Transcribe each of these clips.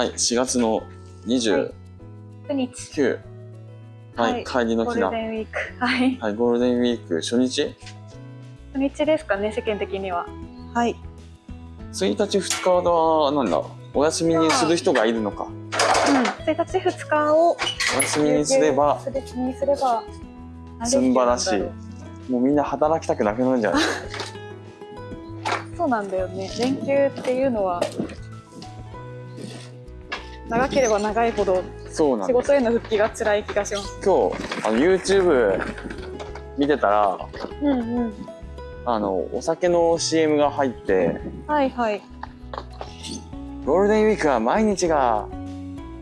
はい、4月の29、土日。はい、はい帰りのゴール日だ。デンウィーク。はい。はい、ゴールデンウィーク初日？土日ですかね、世間的には。はい。1日2日はなんだ？お休みにする人がいるのかうん。1日2日をお休みにすればすれば、すんばらしいもうみんな働きたくなくなるんじゃない？そうなんだよね。連休っていうのは、長ければ長いほど仕そうなんです事への復帰が辛い気がします。今日あの YouTube 見てたらうんうん。あのお酒の CM が入ってはいはい。ゴールデンウィークは毎日が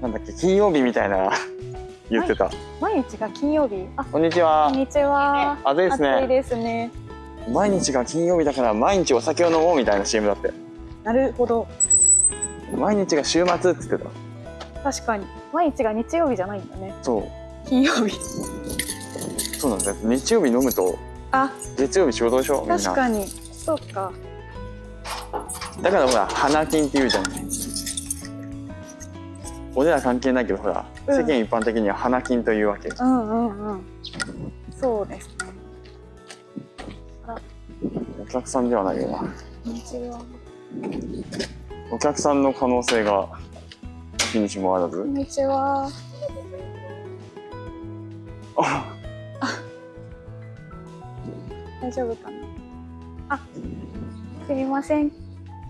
なんだっけ金曜日みたいな 言ってた、毎日が金曜日？あ、こんにちはこんにちは。暑いですね暑いですね。毎日が金曜日だから毎日お酒を飲もうみたいな CM だってなるほど。毎日が週末って言ってた確かに。毎日が日曜日じゃないんだね。そう金曜日。そうなんだよ日曜日飲むとあ、月曜日仕事でしょ？みんな確かに。そうか。だからほら花金って言うじゃん俺ら関係ないけどほら、うん世間一般的には花金というわけうんうんうん。そうですね。お客さんではないよな。お客さんの可能性が日にしもあらず？こんにちは。あ大丈夫かな？あ、すみません。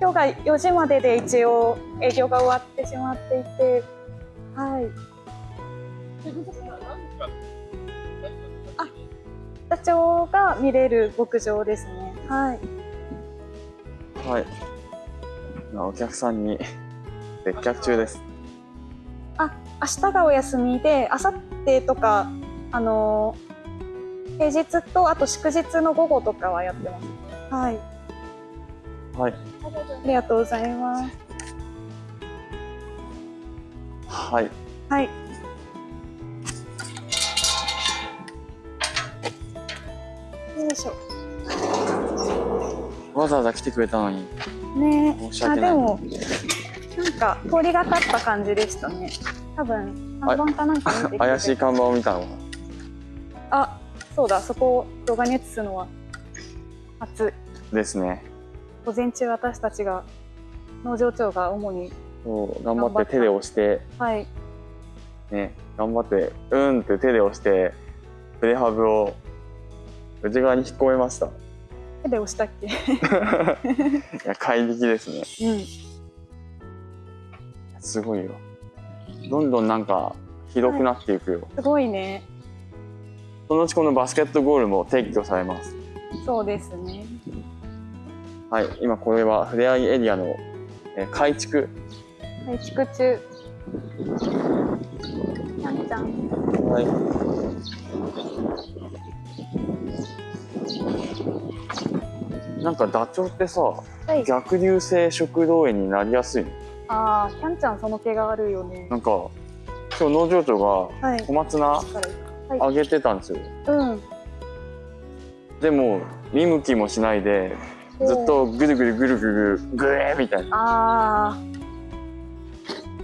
今日が4時までで一応営業が終わってしまっていて、はい。あ、社長が見れる牧場ですね。はい。はい今お客さんに接客中です明日がお休みで、明後日とか、あのー平日とあと祝日の午後とかはやってます。はい。はいありがとうございます。はいはい。よいしょ。わざわざ来てくれたのにねあ、申し訳ないでも、なんか通りがかった感じでしたね。多分、看板かなんか見て 怪しい看板を見たのかあ、そうだ、そこを動画に移すのは。初。ですね。午前中私たちが、農場長が主に、頑張って手で押して。はい、ね頑張ってうんって手で押してプレハブを内側に引っ込めました。手で押したっけ？いや怪力ですね。うん。すごいよどんどんなんか広くなっていくよ、すごいね。そのうちこのバスケットゴールも撤去されますそうですね。はい今これはふれあいエリアの、えー改築はい、築中。はいなんかダチョウってさはい。逆流性食道炎になりやすいの？ああ、キャンちゃんその毛があるよね。なんか今日農場長がはい。小松菜はい。あげてたんですようん。でも見向きもしないでずっとぐるぐるぐるぐるぐえーみたいなああ。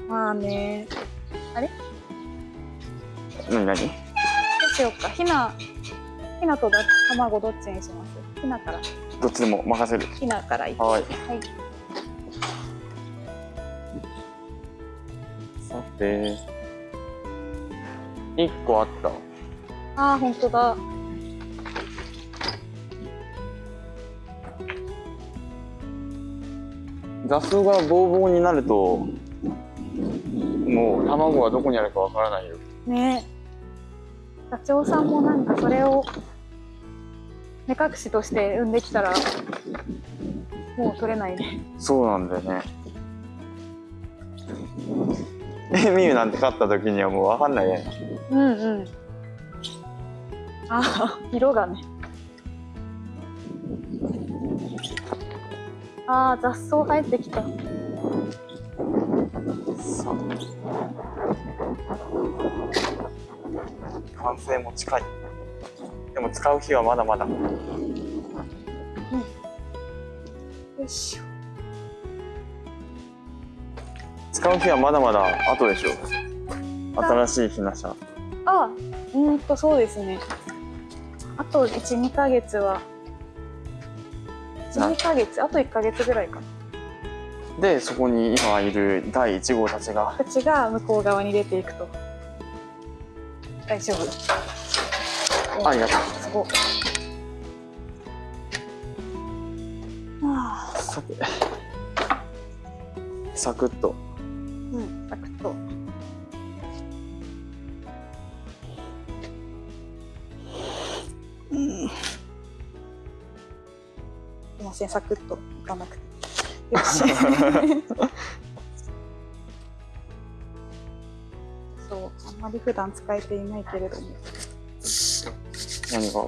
まあね。何何どうしようか。ひな。ひなとだ卵どっちにします。ひなから。どっちでも任せるひなからいく。はいはい。さて一個あったああ、本当だ。雑草がボーボーになるともう卵はどこにあるかわからないよね。社長さんもなんかそれを。目隠しとして産んできたら。もう取れないね。そうなんだよねエ ミューなんて勝った時にはもうわかんないねうんうん。ああ、色がね。ああ、雑草生えてきた。さあ完成も近いでも使う日はまだまだよいしょ。使使う日はまだまだ後でしょ新しいひな車あうーんとそうですね。あと12ヶ月は。12ヶ月？あと1ヶ月ぐらいか。なでそこに今いる第1号たちが。たちが向こう側に出ていくと。大丈夫。ありがとう。すごいああさて。サクッとうん。サクッとうん。すいません。サクッといかなくてよしそうあん。まり普段使えていないけれども何が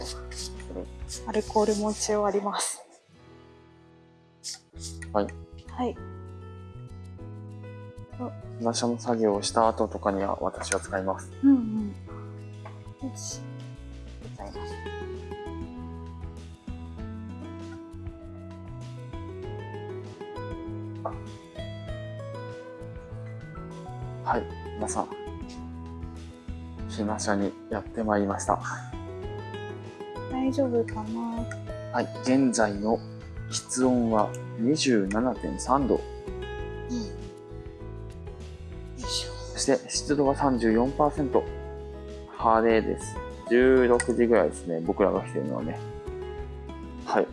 アルコールも一応ありますはいはいひな車の作業をした後とかには私は使います。うん。うんよしございますはい。皆さんひな車にやってまいりました。大丈夫かな？はい。現在の室温は27.3度そして湿度は34%晴れです。16時ぐらいですね。僕らが来てるのはね。はい。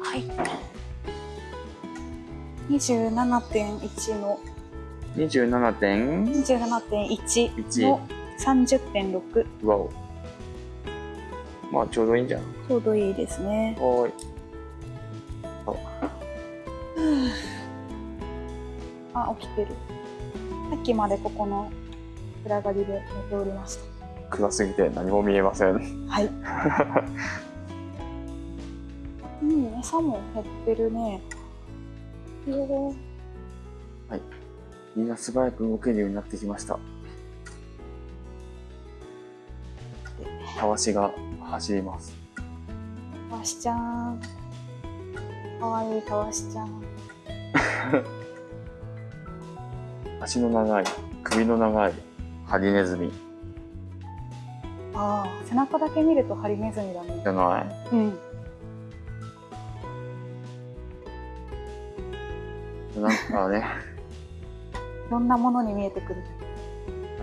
はい。27.1の。27.1 27.1の。30.6わお。まあちょうどいいんじゃん。ちょうどいいですね。はーいあ、起きてる。さっきまでここの暗がりで寝ておりまし暗すぎて何も見えませんた。はい。うん、餌も減ってるね。おーみんな素早く動けるようになってきましたたわしが走りますたわしちゃん。かわいいたわしちゃん。足の長い首の長いハリネズミああ、背中だけ見るとハリネズミだねじ。ゃないうん。なんかねいろんなものに見えてくる？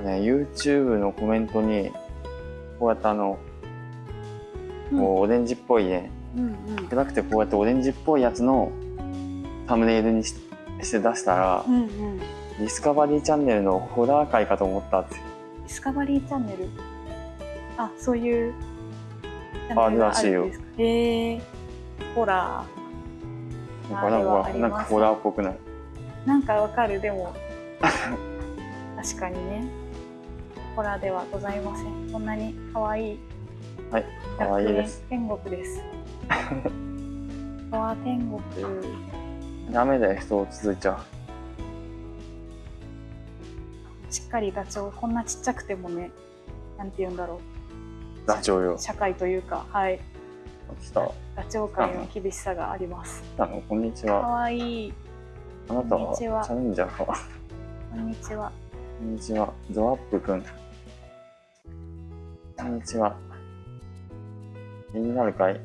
ね YouTube のコメントにこうやってあのうんこうオレンジっぽいねうんうん。暗くてこうやってオレンジっぽいやつのサムネイルにしして出したらうんうん。ディスカバリーチャンネルのホラー界かと思ったってディスカバリーチャンネル？あ、そういう。チあるらしいよチャンネルがあるんですか？へえ。ホラなんかなんかなんかホラーっぽくない？ー。なんかわかる、でも。確かにね。ホラーではございません。こんなに可愛い。はい可愛いです天国です。わあ、天国。ダメだよ人を続いちゃしっかりダチョウ、こんなちっちゃくてもね。なんて言うんだろうダチョウよう。社会というか、はい。来たダチョウ界の厳しさがあります。あのこんにち可は愛い。あなたはチこんにちはャレンジャーかこんにちは。こんにちはゾアップくんこんにちは気になるかい？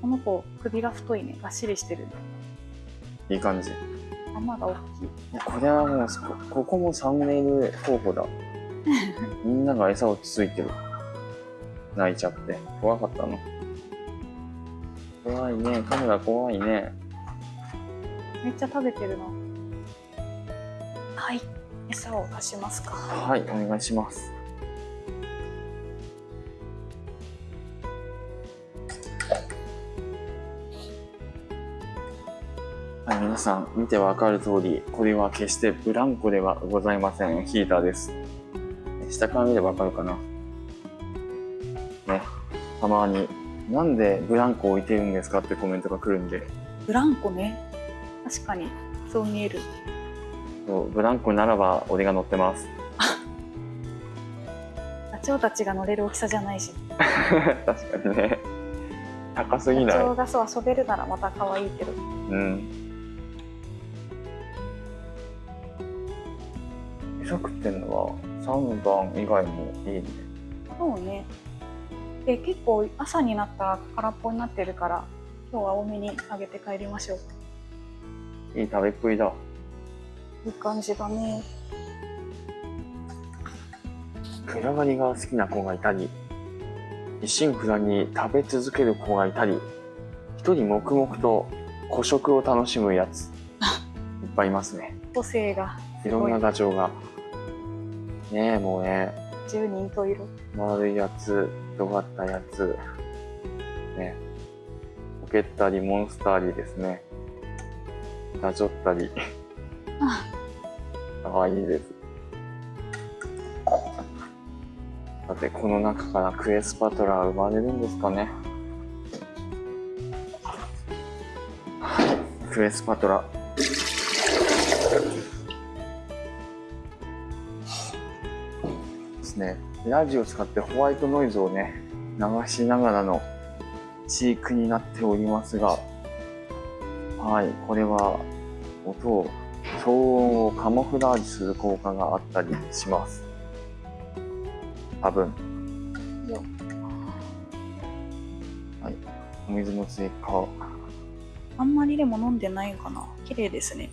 この子、首が太いね。がっしりしてるね。いい感じ頭が大きい。いやこれはもうこここもサムネイル候補だ みんなが餌をつついてる泣いちゃって怖かったの怖いねカメラ怖いねめっちゃ食べてるな。はい。餌を出しますか。はいお願いしますはい、皆さん見てわかる通りこれは決してブランコではございません。ヒーターです。下から見ればわかるかな。ねたまになんでブランコ置いてるんですか？ってコメントが来るんで。ブランコね。確かに、そう見える。そうブランコならば俺が乗ってます。ダチョウたちが乗れる大きさじゃないし。確かにね。高すぎない。野鳥がそう遊べるならまた可愛いけど。うん。餌食ってんのは3番以外もいいね。そうねで結構朝になったら空っぽになってるから今日は多めにあげて帰りましょういい食べっぷりだ。いい感じだね暗がりが好きな子がいたり、一心不乱に食べ続ける子がいたり、一人黙々と孤食を楽しむやつ、いっぱいいますね。個性がいろんなダチョウが。ねえ、もうね、10人と色丸いやつ、尖ったやつ、ね、ポケったり、モンスターリですね。ダチョったり、かわいいです。さて、この中からクエスパトラは生まれるんですかね。はい、クエスパトラ。ですね。ラジオを使ってホワイトノイズをね、流しながらの飼育になっておりますが、はい、これは音を、騒音をカモフラージュする効果があったりします。多分。よはい、お水も追加。あんまりでも飲んでないかな？綺麗ですね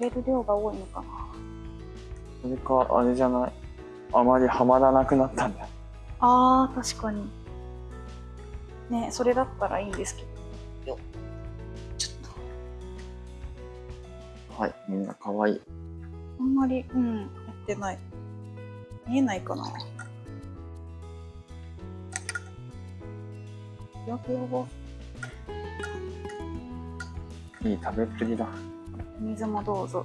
入れる量が多いのかな？それか、あれじゃない？あまりハマらなくなったんだ。あー確かに。ねそれだったらいいんですけど。よちょっと。はい、みんな可愛い。あんまりうんやってない。見えないかな。ふわふわいい食べっぷりだ。お水もどうぞ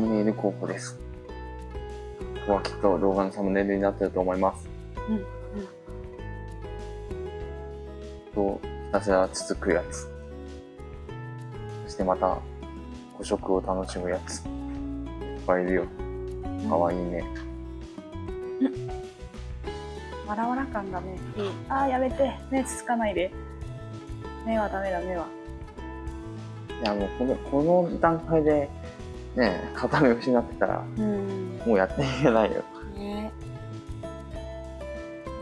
ムネイル候補です。ここはきっと動画のサムネイルになってると思います。うんうんと、ひたすらつつくやつ。そしてまた、個食を楽しむやつ。いっぱいいるよ。かわいいね。わらわら感がねいいあーやめて目つつかないで目はダメだ目はいや、もうこの、この段階で、ね、片目失ってたら、うんもうやっていけないよ。ね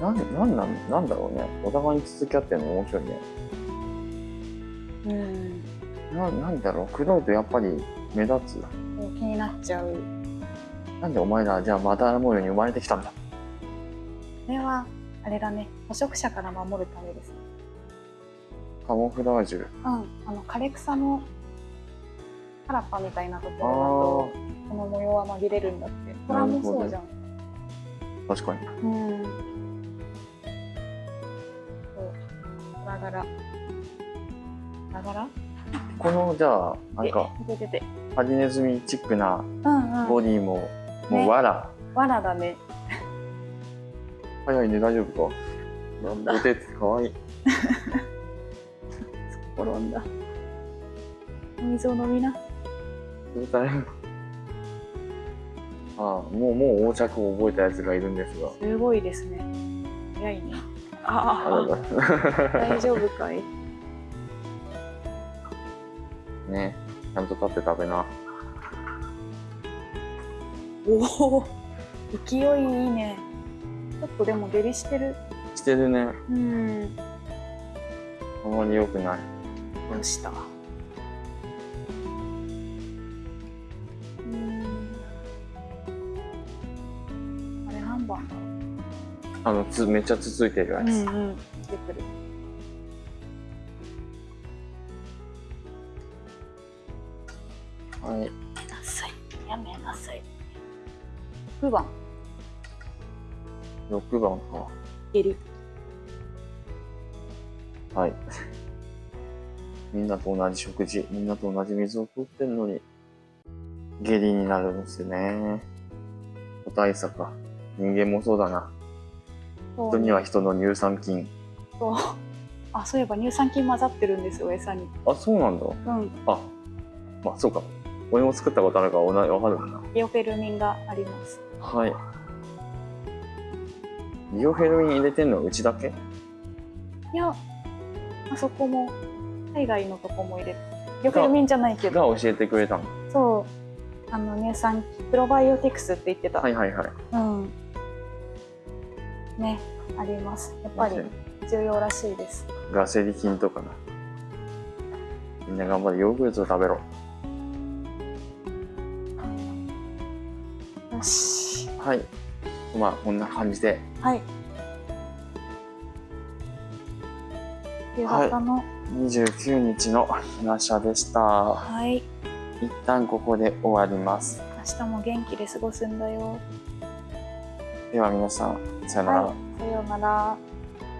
なん、なんなん、なんだろうね。お互いに続き合ってるの面白いね。うんな、なんだろう。黒いとやっぱり目立つ。気になっちゃうなんでお前ら、じゃあまた模様に生まれてきたんだ。これはあれだね捕食者から守るためですカモフラージュ。うんあの枯れ草の原っぱみたいなとこあろだとこの模様は紛れるんだって。これはもうそうじゃん。あ、確かに。うん。そう。ガラガラ。ガラガラ？この、じゃあ、なんか、ハリネズミチックなうんうん。ボディも、もねうわら。わらだね。早いね、大丈夫か？飲んだ？お手ってかわいい。転んだ。お水を飲みなどうしたらいいのああ、もう、もう横着を覚えたやつがいるんですが。すごいですね早いねああ。大丈夫かい？ね、ちゃんと立って食べな。おお勢いいいねちょっとでも下痢してる？してるね。うんあまり良くない。どうした？あの、つ、めっちゃつついてるやうつ。うんうん出てくるはい。やめなさいやめなさい6番6番か。下痢はい。みんなと同じ食事、みんなと同じ水を取ってんのに、下痢になるんですよね。個体差か。人間もそうだな。人には人の乳酸菌。そう。あそういえば乳酸菌混ざってるんですよ餌に。あそうなんだ。うん。あまあそうか。俺も作ったことあるからおなわかるかな。ビオフェルミンがあります。はい。ビオフェルミン入れてんのうちだけ？いやあそこも海外のとこも入れてビオフェルミンじゃないけど。が教えてくれたの。そう。あの乳酸菌プロバイオティクスって言ってた、はいはいはい。うんねあります。やっぱり重要らしいです。ガセリ菌とかな。みんな頑張れ。ヨーグルト食べろ。よし。はい。まあこんな感じで。はい。夕方の29日のひなしゃでした。はい、一旦ここで終わります。明日も元気で過ごすんだよでは皆さんさよなら、はい、さようなら。